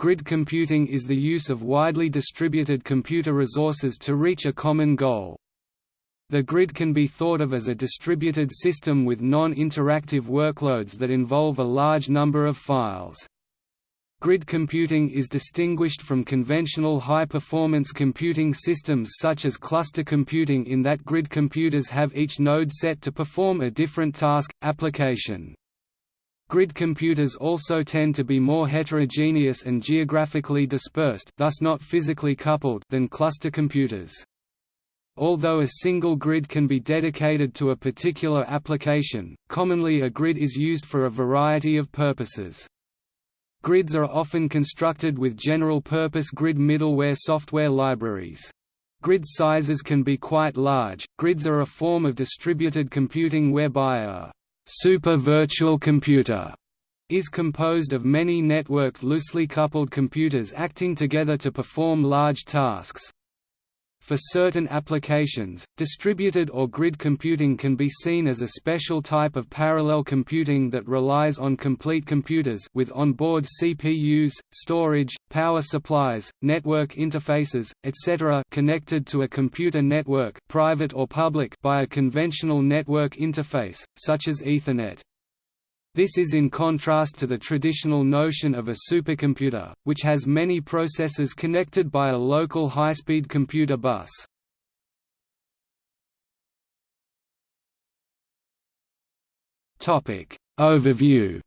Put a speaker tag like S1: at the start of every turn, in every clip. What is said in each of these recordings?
S1: Grid computing is the use of widely distributed computer resources to reach a common goal. The grid can be thought of as a distributed system with non-interactive workloads that involve a large number of files. Grid computing is distinguished from conventional high-performance computing systems such as cluster computing in that grid computers have each node set to perform a different task, application. Grid computers also tend to be more heterogeneous and geographically dispersed thus not physically coupled than cluster computers. Although a single grid can be dedicated to a particular application, commonly a grid is used for a variety of purposes. Grids are often constructed with general-purpose grid middleware software libraries. Grid sizes can be quite large. Grids are a form of distributed computing whereby a super virtual computer is composed of many networked loosely coupled computers acting together to perform large tasks. For certain applications, distributed or grid computing can be seen as a special type of parallel computing that relies on complete computers with onboard CPUs, storage, power supplies, network interfaces, etc. connected to a computer network private or public by a conventional network interface, such as Ethernet. This is in contrast to the traditional notion of a supercomputer, which has many processors connected by a local high-speed computer bus. Overview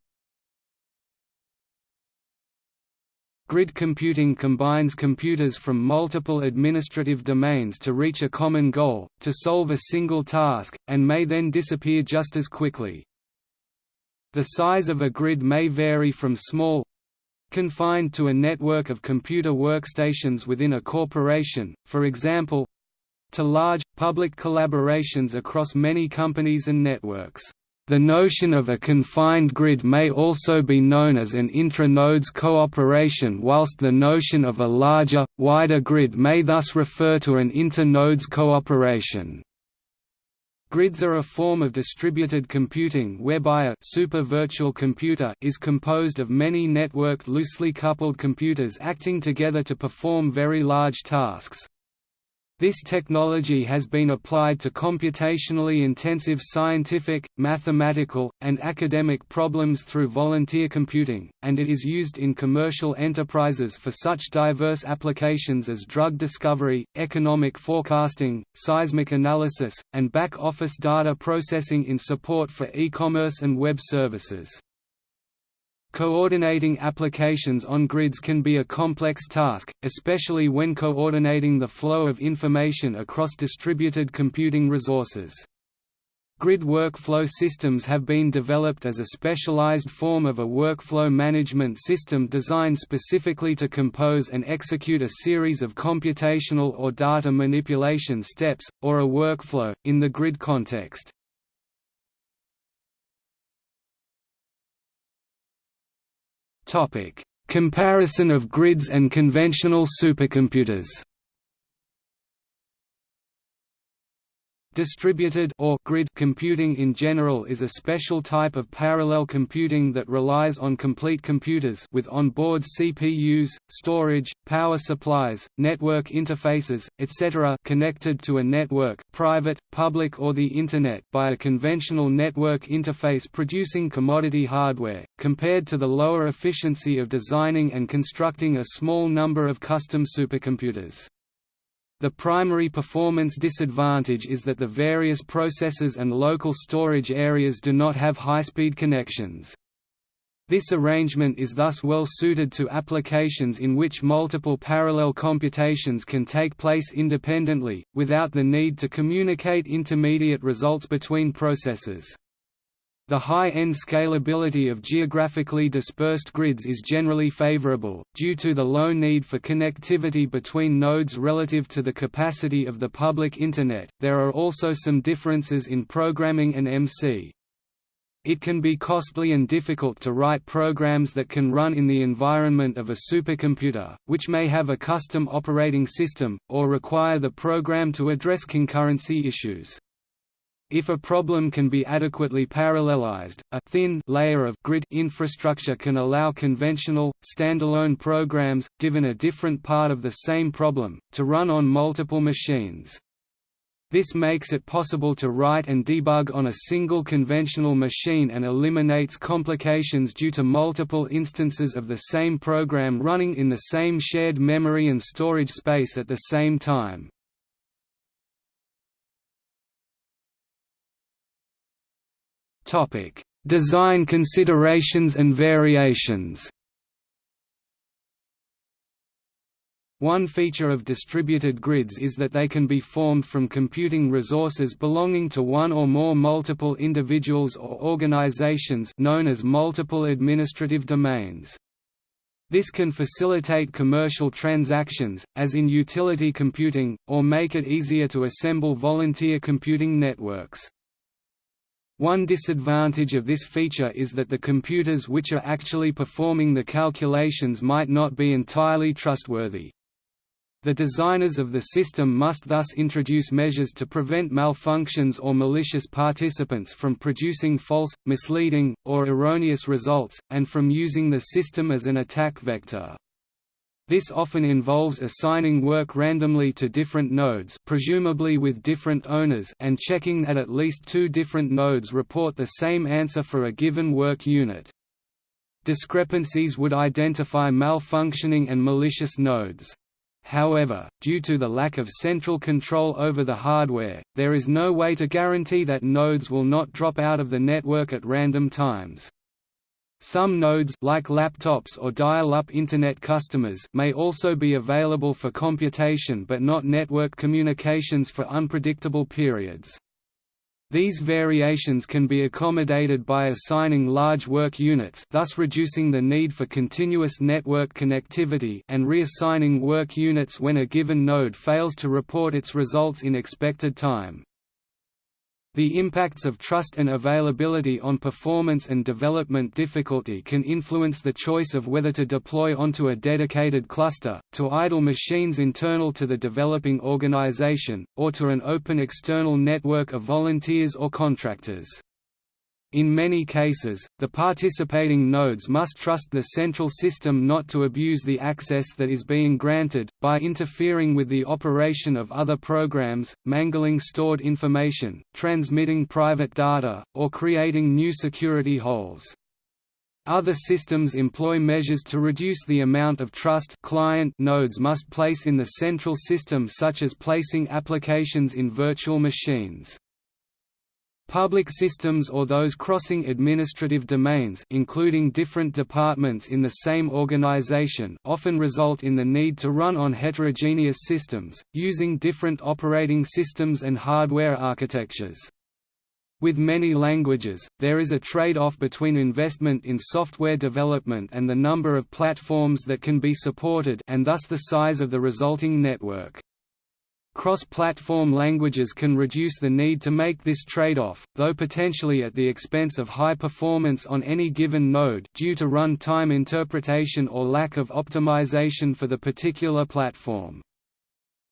S1: Grid computing combines computers from multiple administrative domains to reach a common goal, to solve a single task, and may then disappear just as quickly. The size of a grid may vary from small confined to a network of computer workstations within a corporation, for example to large, public collaborations across many companies and networks. The notion of a confined grid may also be known as an intra-nodes cooperation whilst the notion of a larger, wider grid may thus refer to an inter-nodes cooperation. Grids are a form of distributed computing whereby a super virtual computer is composed of many networked loosely coupled computers acting together to perform very large tasks. This technology has been applied to computationally intensive scientific, mathematical, and academic problems through volunteer computing, and it is used in commercial enterprises for such diverse applications as drug discovery, economic forecasting, seismic analysis, and back-office data processing in support for e-commerce and web services. Coordinating applications on grids can be a complex task, especially when coordinating the flow of information across distributed computing resources. Grid workflow systems have been developed as a specialized form of a workflow management system designed specifically to compose and execute a series of computational or data manipulation steps, or a workflow, in the grid context. Comparison of grids and conventional supercomputers. Distributed or grid computing in general is a special type of parallel computing that relies on complete computers with onboard CPUs, storage, power supplies, network interfaces, etc. connected to a network private, public or the Internet by a conventional network interface producing commodity hardware, compared to the lower efficiency of designing and constructing a small number of custom supercomputers. The primary performance disadvantage is that the various processors and local storage areas do not have high-speed connections. This arrangement is thus well suited to applications in which multiple parallel computations can take place independently, without the need to communicate intermediate results between processors. The high-end scalability of geographically dispersed grids is generally favorable, due to the low need for connectivity between nodes relative to the capacity of the public Internet. There are also some differences in programming and MC. It can be costly and difficult to write programs that can run in the environment of a supercomputer, which may have a custom operating system, or require the program to address concurrency issues. If a problem can be adequately parallelized, a thin layer of grid infrastructure can allow conventional, standalone programs, given a different part of the same problem, to run on multiple machines. This makes it possible to write and debug on a single conventional machine and eliminates complications due to multiple instances of the same program running in the same shared memory and storage space at the same time. Design considerations and variations. One feature of distributed grids is that they can be formed from computing resources belonging to one or more multiple individuals or organizations known as multiple administrative domains. This can facilitate commercial transactions, as in utility computing, or make it easier to assemble volunteer computing networks. One disadvantage of this feature is that the computers which are actually performing the calculations might not be entirely trustworthy. The designers of the system must thus introduce measures to prevent malfunctions or malicious participants from producing false, misleading, or erroneous results, and from using the system as an attack vector. This often involves assigning work randomly to different nodes presumably with different owners and checking that at least two different nodes report the same answer for a given work unit. Discrepancies would identify malfunctioning and malicious nodes. However, due to the lack of central control over the hardware, there is no way to guarantee that nodes will not drop out of the network at random times. Some nodes like laptops or dial-up Internet customers may also be available for computation but not network communications for unpredictable periods. These variations can be accommodated by assigning large work units thus reducing the need for continuous network connectivity and reassigning work units when a given node fails to report its results in expected time. The impacts of trust and availability on performance and development difficulty can influence the choice of whether to deploy onto a dedicated cluster, to idle machines internal to the developing organization, or to an open external network of volunteers or contractors. In many cases, the participating nodes must trust the central system not to abuse the access that is being granted, by interfering with the operation of other programs, mangling stored information, transmitting private data, or creating new security holes. Other systems employ measures to reduce the amount of trust client nodes must place in the central system such as placing applications in virtual machines. Public systems or those crossing administrative domains including different departments in the same organization often result in the need to run on heterogeneous systems, using different operating systems and hardware architectures. With many languages, there is a trade-off between investment in software development and the number of platforms that can be supported and thus the size of the resulting network. Cross-platform languages can reduce the need to make this trade-off, though potentially at the expense of high performance on any given node due to run-time interpretation or lack of optimization for the particular platform.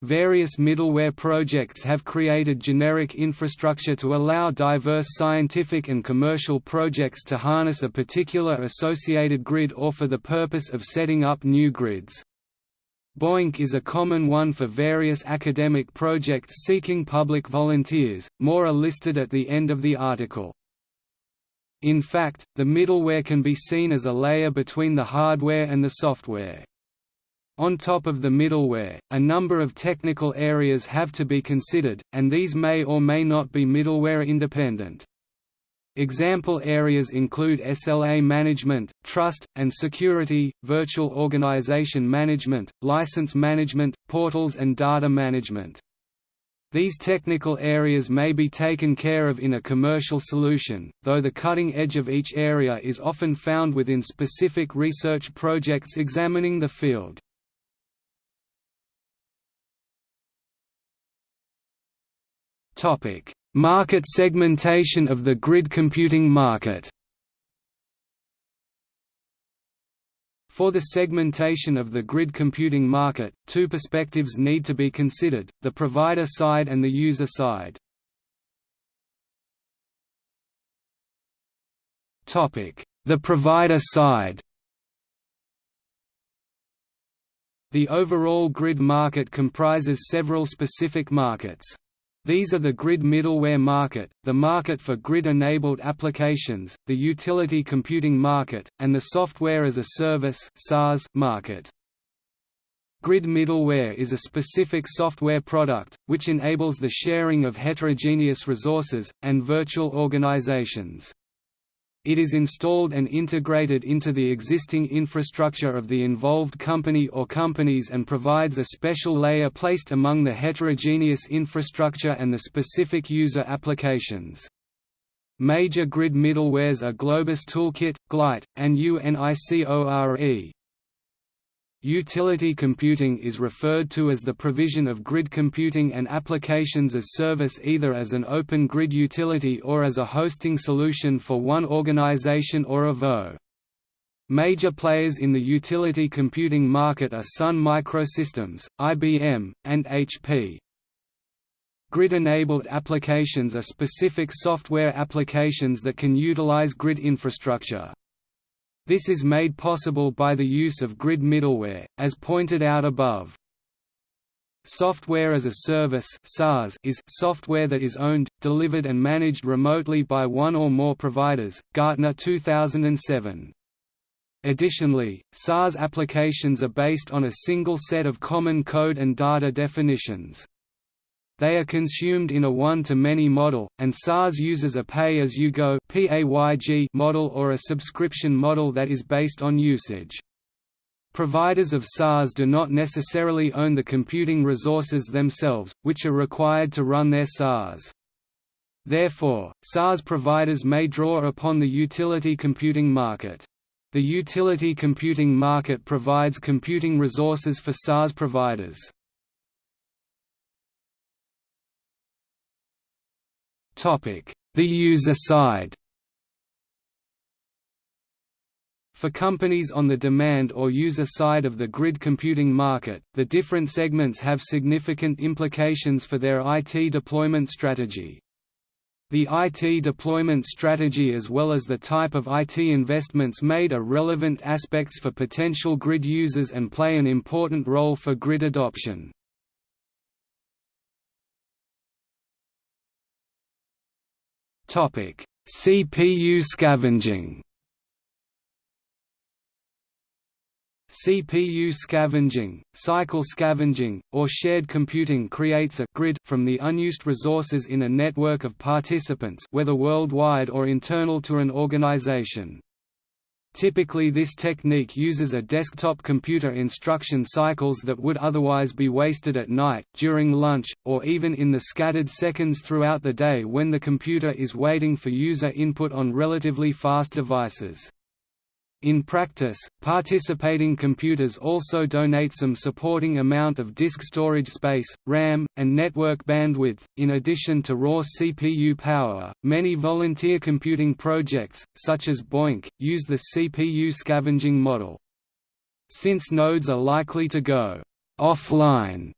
S1: Various middleware projects have created generic infrastructure to allow diverse scientific and commercial projects to harness a particular associated grid or for the purpose of setting up new grids. BOINC is a common one for various academic projects seeking public volunteers, more are listed at the end of the article. In fact, the middleware can be seen as a layer between the hardware and the software. On top of the middleware, a number of technical areas have to be considered, and these may or may not be middleware independent. Example areas include SLA management, trust, and security, virtual organization management, license management, portals and data management. These technical areas may be taken care of in a commercial solution, though the cutting edge of each area is often found within specific research projects examining the field. Topic: Market segmentation of the grid computing market For the segmentation of the grid computing market, two perspectives need to be considered, the provider side and the user side. The provider side The overall grid market comprises several specific markets. These are the grid middleware market, the market for grid-enabled applications, the utility computing market, and the software as a service market. Grid middleware is a specific software product, which enables the sharing of heterogeneous resources, and virtual organizations. It is installed and integrated into the existing infrastructure of the involved company or companies and provides a special layer placed among the heterogeneous infrastructure and the specific user applications. Major grid middlewares are Globus Toolkit, Glite, and UNICORE. Utility computing is referred to as the provision of grid computing and applications as service either as an open grid utility or as a hosting solution for one organization or a VO. Major players in the utility computing market are Sun Microsystems, IBM, and HP. Grid-enabled applications are specific software applications that can utilize grid infrastructure. This is made possible by the use of grid middleware, as pointed out above. Software as a Service is software that is owned, delivered and managed remotely by one or more providers, Gartner 2007. Additionally, SaaS applications are based on a single set of common code and data definitions. They are consumed in a one-to-many model, and SaaS uses a pay-as-you-go model or a subscription model that is based on usage. Providers of SaaS do not necessarily own the computing resources themselves, which are required to run their SaaS. Therefore, SaaS providers may draw upon the utility computing market. The utility computing market provides computing resources for SaaS providers. The user side For companies on the demand or user side of the grid computing market, the different segments have significant implications for their IT deployment strategy. The IT deployment strategy as well as the type of IT investments made are relevant aspects for potential grid users and play an important role for grid adoption. Topic: CPU scavenging. CPU scavenging, cycle scavenging, or shared computing creates a grid from the unused resources in a network of participants whether worldwide or internal to an organization. Typically this technique uses a desktop computer instruction cycles that would otherwise be wasted at night, during lunch, or even in the scattered seconds throughout the day when the computer is waiting for user input on relatively fast devices. In practice, participating computers also donate some supporting amount of disk storage space, RAM, and network bandwidth, in addition to raw CPU power. Many volunteer computing projects, such as BOINC, use the CPU scavenging model. Since nodes are likely to go offline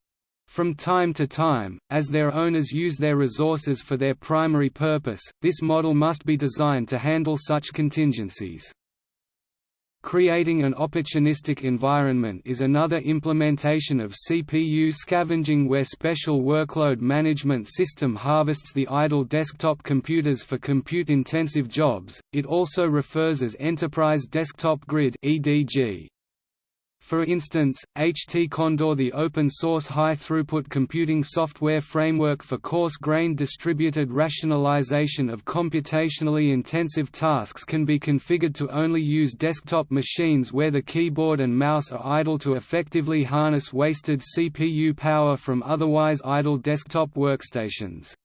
S1: from time to time, as their owners use their resources for their primary purpose, this model must be designed to handle such contingencies. Creating an opportunistic environment is another implementation of CPU scavenging where special workload management system harvests the idle desktop computers for compute-intensive jobs. It also refers as Enterprise Desktop Grid (EDG). For instance, HT Condor the open-source high-throughput computing software framework for coarse-grained distributed parallelization of computationally intensive tasks can be configured to only use desktop machines where the keyboard and mouse are idle to effectively harness wasted CPU power from otherwise idle desktop workstations.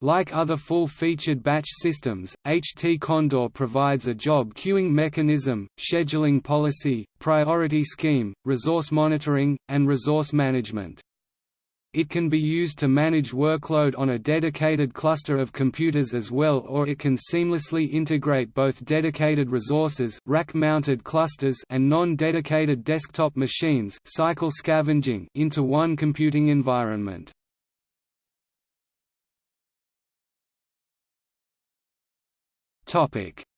S1: Like other full-featured batch systems, HT Condor provides a job queuing mechanism, scheduling policy, priority scheme, resource monitoring, and resource management. It can be used to manage workload on a dedicated cluster of computers as well or it can seamlessly integrate both dedicated resources rack-mounted clusters and non-dedicated desktop machines cycle scavenging into one computing environment.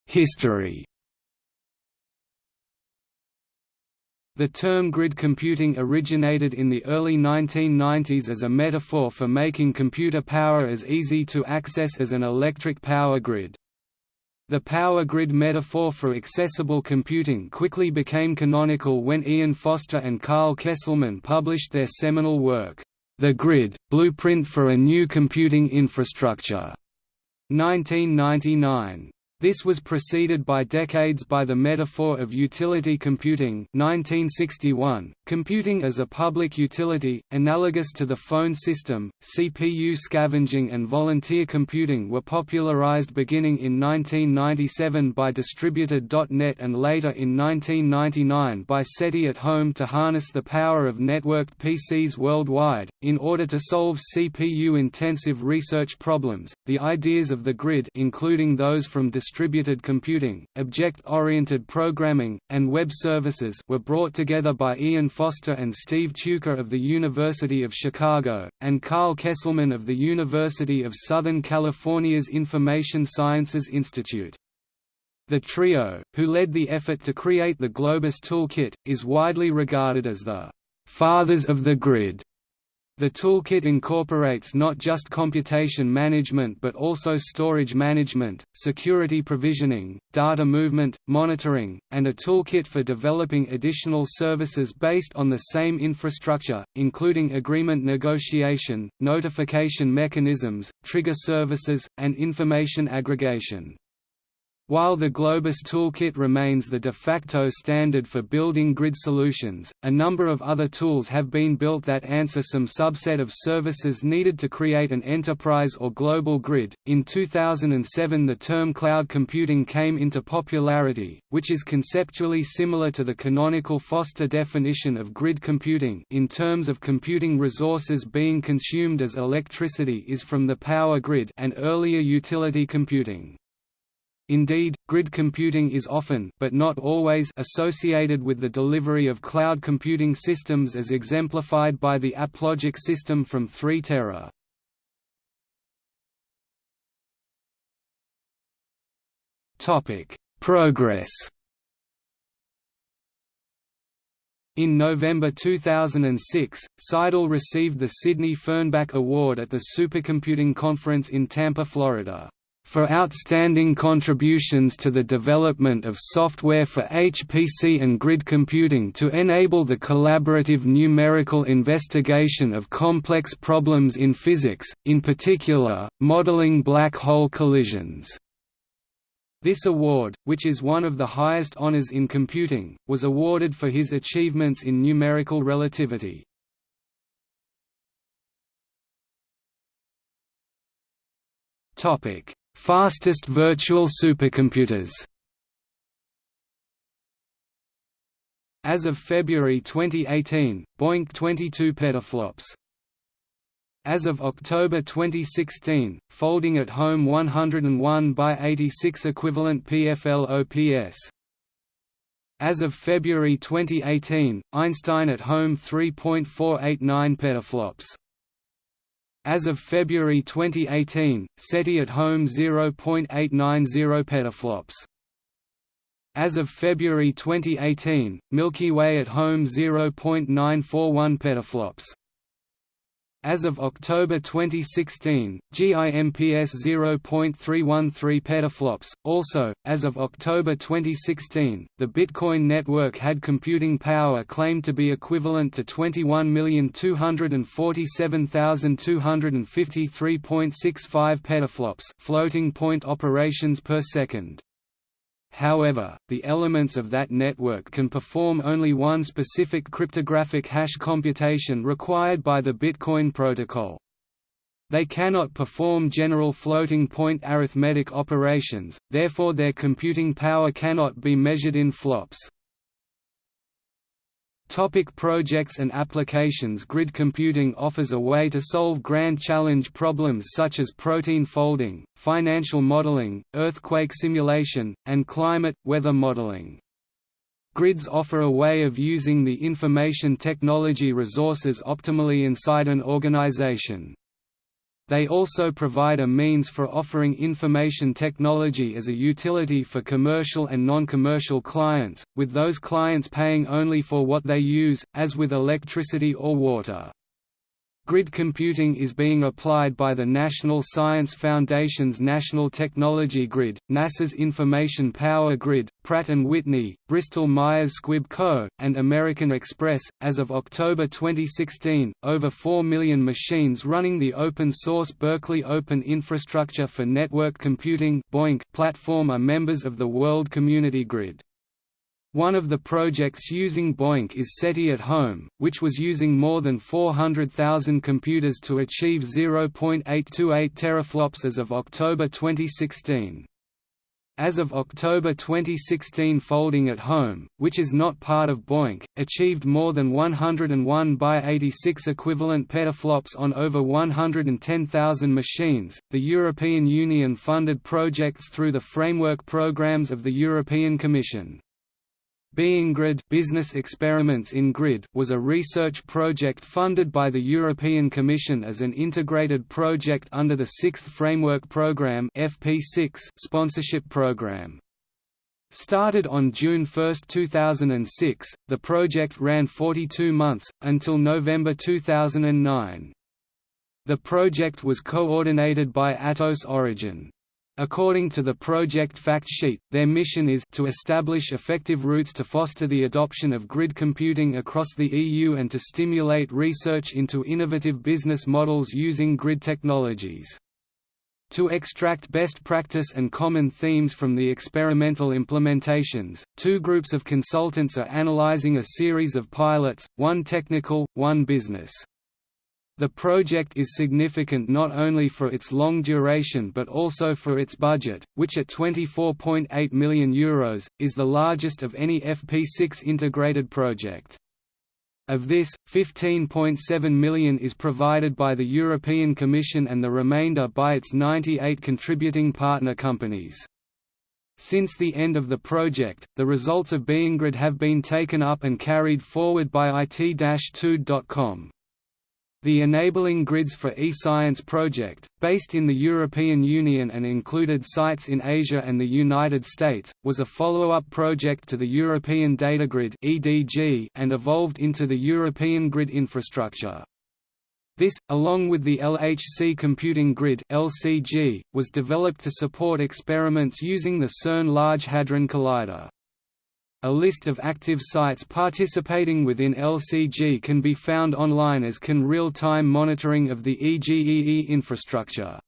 S1: History The term grid computing originated in the early 1990s as a metaphor for making computer power as easy to access as an electric power grid. The power grid metaphor for accessible computing quickly became canonical when Ian Foster and Carl Kesselman published their seminal work, The Grid – Blueprint for a New Computing Infrastructure, 1999. This was preceded by decades by the metaphor of utility computing 1961, computing as a public utility, analogous to the phone system. CPU scavenging and volunteer computing were popularized beginning in 1997 by Distributed.net and later in 1999 by SETI at Home to harness the power of networked PCs worldwide. In order to solve CPU-intensive research problems, the ideas of the grid including those from computing, object-oriented programming, and web services were brought together by Ian Foster and Steve Tuecke of the University of Chicago, and Carl Kesselman of the University of Southern California's Information Sciences Institute. The trio, who led the effort to create the Globus Toolkit, is widely regarded as the «fathers of the grid» The toolkit incorporates not just computation management but also storage management, security provisioning, data movement, monitoring, and a toolkit for developing additional services based on the same infrastructure, including agreement negotiation, notification mechanisms, trigger services, and information aggregation. While the Globus toolkit remains the de facto standard for building grid solutions, a number of other tools have been built that answer some subset of services needed to create an enterprise or global grid. In 2007, the term cloud computing came into popularity, which is conceptually similar to the canonical Foster definition of grid computing in terms of computing resources being consumed as electricity is from the power grid and earlier utility computing. Indeed, grid computing is often but not always associated with the delivery of cloud computing systems as exemplified by the AppLogic system from 3tera. Topic: Progress. In November 2006, Seidel received the Sidney Fernbach Award at the Supercomputing Conference in Tampa, Florida for outstanding contributions to the development of software for HPC and grid computing to enable the collaborative numerical investigation of complex problems in physics, in particular, modeling black hole collisions. This award, which is one of the highest honors in computing, was awarded for his achievements in numerical relativity. Topic: Fastest virtual supercomputers As of February 2018, BOINC 22 petaflops. As of October 2016, folding at home 101 by 86 equivalent PFL OPS. As of February 2018, Einstein at home 3.489 petaflops. As of February 2018, SETI at home 0.890 petaflops. As of February 2018, Milky Way at home 0.941 petaflops. As of October 2016, GIMPS 0.313 petaflops. Also, as of October 2016, the Bitcoin network had computing power claimed to be equivalent to 21,247,253.65 petaflops, floating point operations per second. However, the elements of that network can perform only one specific cryptographic hash computation required by the Bitcoin protocol. They cannot perform general floating point arithmetic operations, therefore their computing power cannot be measured in flops. Topic projects and applications Grid computing offers a way to solve grand challenge problems such as protein folding, financial modeling, earthquake simulation, and climate, weather modeling. Grids offer a way of using the information technology resources optimally inside an organization. They also provide a means for offering information technology as a utility for commercial and non-commercial clients, with those clients paying only for what they use, as with electricity or water. Grid computing is being applied by the National Science Foundation's National Technology Grid, NASA's Information Power Grid, Pratt & Whitney, Bristol-Myers Squibb Co., and American Express. As of October 2016, over 4 million machines running the open-source Berkeley Open Infrastructure for Network Computing platform are members of the World Community Grid. One of the projects using BOINC is SETI at Home, which was using more than 400,000 computers to achieve 0.828 teraflops as of October 2016. As of October 2016 Folding at Home, which is not part of BOINC, achieved more than 101 by 86 equivalent petaflops on over 110,000 machines. The European Union funded projects through the framework programs of the European Commission. BEinGRID Business Experiments in Grid was a research project funded by the European Commission as an integrated project under the Sixth Framework Programme FP6 sponsorship programme. Started on June 1, 2006, the project ran 42 months, until November 2009. The project was coordinated by Atos Origin. According to the project fact sheet, their mission is to establish effective routes to foster the adoption of grid computing across the EU and to stimulate research into innovative business models using grid technologies. To extract best practice and common themes from the experimental implementations, two groups of consultants are analyzing a series of pilots, one technical, one business. The project is significant not only for its long duration but also for its budget, which at €24.8 million Euros, is the largest of any FP6 integrated project. Of this, 15.7 million is provided by the European Commission and the remainder by its 98 contributing partner companies. Since the end of the project, the results of BEinGRID have been taken up and carried forward by IT-Tude.com. The Enabling Grids for eScience project, based in the European Union and included sites in Asia and the United States, was a follow-up project to the European Data Grid and evolved into the European Grid Infrastructure. This, along with the LHC Computing Grid was developed to support experiments using the CERN Large Hadron Collider. A list of active sites participating within LCG can be found online as can real-time monitoring of the EGEE infrastructure.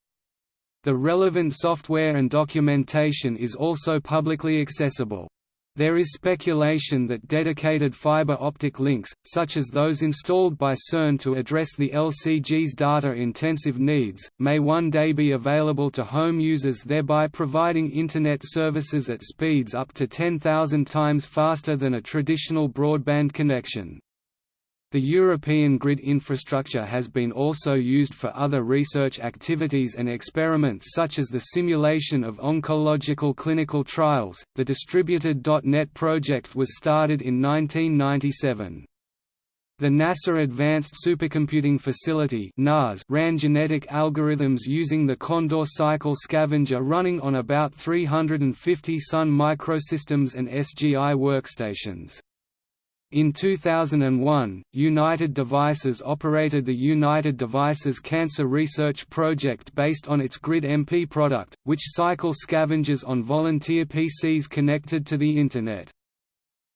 S1: The relevant software and documentation is also publicly accessible. There is speculation that dedicated fiber optic links, such as those installed by CERN to address the LCG's data-intensive needs, may one day be available to home users thereby providing Internet services at speeds up to 10,000 times faster than a traditional broadband connection. The European grid infrastructure has been also used for other research activities and experiments such as the simulation of oncological clinical trials. The distributed .NET project was started in 1997. The NASA Advanced Supercomputing Facility (NAS) ran genetic algorithms using the Condor Cycle Scavenger running on about 350 Sun microsystems and SGI workstations. In 2001, United Devices operated the United Devices Cancer Research Project based on its Grid MP product, which cycle scavengers on volunteer PCs connected to the Internet.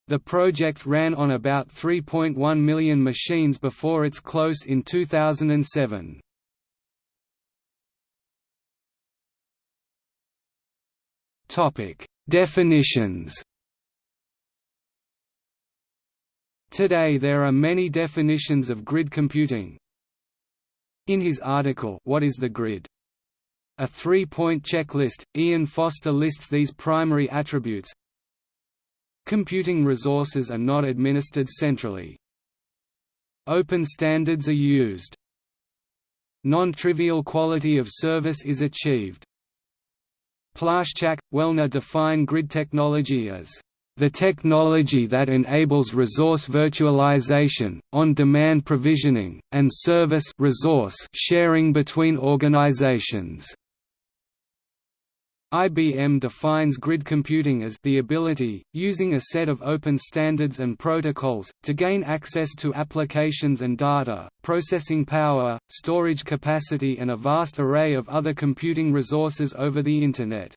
S1: The project ran on about 3.1 million machines before its close in 2007. Definitions Today there are many definitions of grid computing. In his article What is the Grid? A three-point checklist, Ian Foster lists these primary attributes Computing resources are not administered centrally. Open standards are used. Non-trivial quality of service is achieved. Plaszczak, Wellner define grid technology as the technology that enables resource virtualization, on-demand provisioning, and service resource sharing between organizations. IBM defines grid computing as the ability, using a set of open standards and protocols, to gain access to applications and data, processing power, storage capacity and a vast array of other computing resources over the Internet.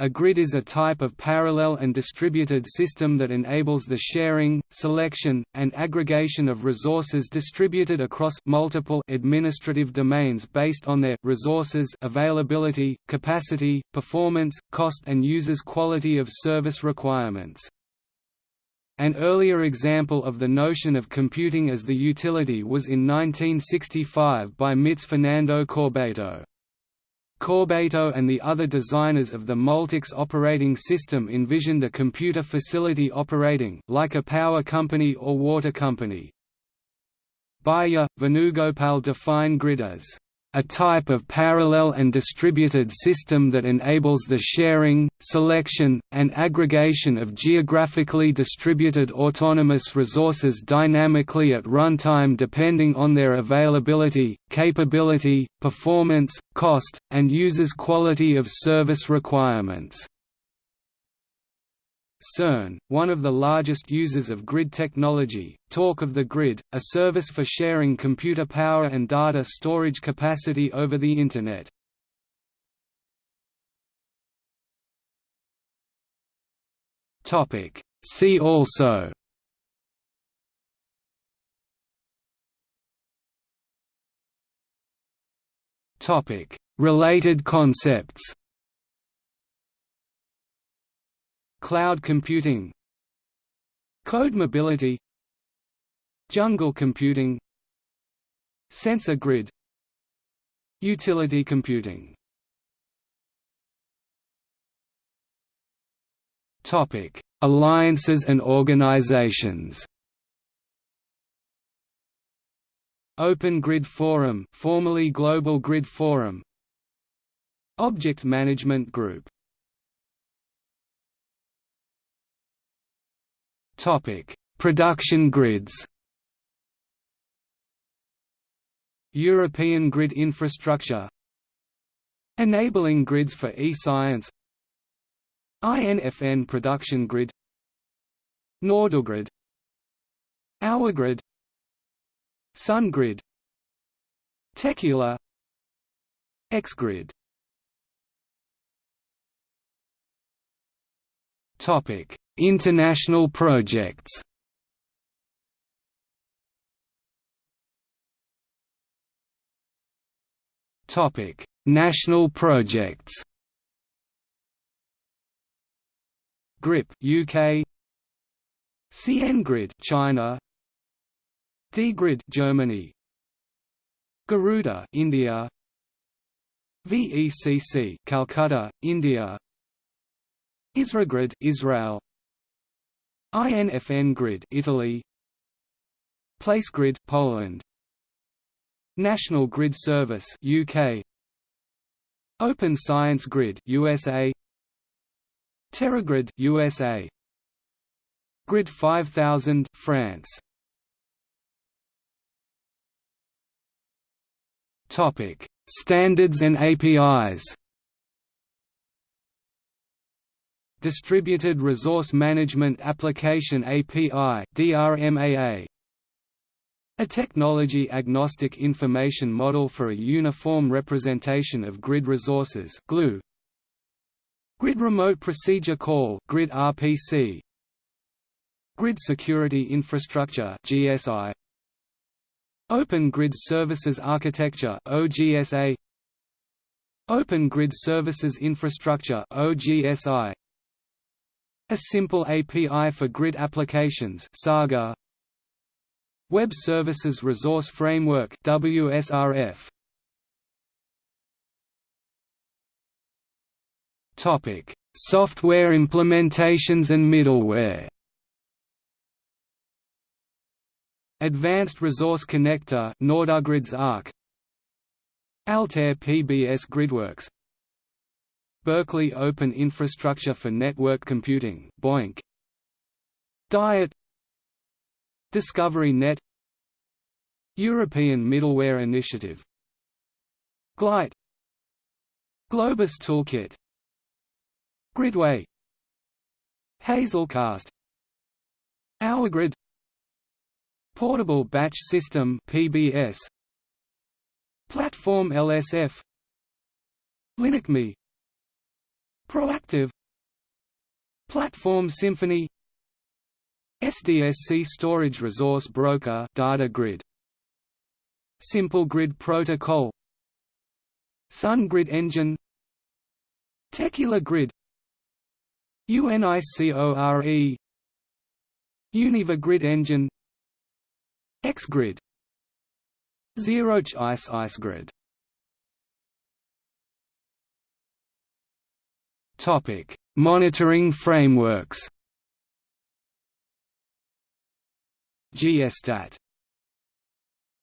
S1: A grid is a type of parallel and distributed system that enables the sharing, selection, and aggregation of resources distributed across multiple administrative domains based on their resources availability, capacity, performance, cost and users' quality of service requirements. An earlier example of the notion of computing as the utility was in 1965 by MIT's Fernando Corbato. Corbato and the other designers of the Multics operating system envisioned a computer facility operating, like a power company or water company. Buyya, Venugopal define grid as a type of parallel and distributed system that enables the sharing, selection, and aggregation of geographically distributed autonomous resources dynamically at runtime depending on their availability, capability, performance, cost, and users' quality of service requirements. CERN, one of the largest users of grid technology, Talk of the Grid, a service for sharing computer power and data storage capacity over the Internet. See also Related concepts Cloud computing Code mobility Jungle computing Sensor grid Utility computing Topic: Alliances and organizations. Open Grid Forum, formerly Global Grid Forum. Object Management Group Production grids. European grid infrastructure Enabling grids for e-science INFN production grid NorduGrid OurGrid SunGrid Techila XGrid International projects Topic: National projects. GRIP UK CNGrid China DGrid Germany Garuda India VECC Calcutta India ISRAGrid Israel. INFN Grid Italy. PlaceGrid Poland. National Grid Service UK Open Science Grid USA TeraGrid USA Grid 5000 France. Topic. Standards and APIs Distributed Resource Management Application API DRMAA a technology-agnostic information model for a uniform representation of grid resources GLUE. Grid Remote Procedure Call Grid RPC Grid Security Infrastructure GSI Open Grid Services Architecture OGSA Open Grid Services Infrastructure OGSI a simple API for grid applications Saga. Web Services Resource Framework WSRF Topic. Software implementations and middleware. Advanced Resource Connector NorduGrid's ARC. Altair PBS GridWorks Berkeley Open Infrastructure for Network Computing BOINC Diet. Discovery Net. European Middleware Initiative. Glite. Globus Toolkit. Gridway. Hazelcast. OurGrid Portable Batch System PBS Platform LSF LinuxMe Proactive. Platform Symphony. SDSC Storage Resource Broker Data Grid. Simple Grid Protocol. Sun Grid Engine. Techila Grid. UNICORE Univa Grid Engine. XGrid ZeroC Ice Ice Grid Topic: Monitoring frameworks. GStat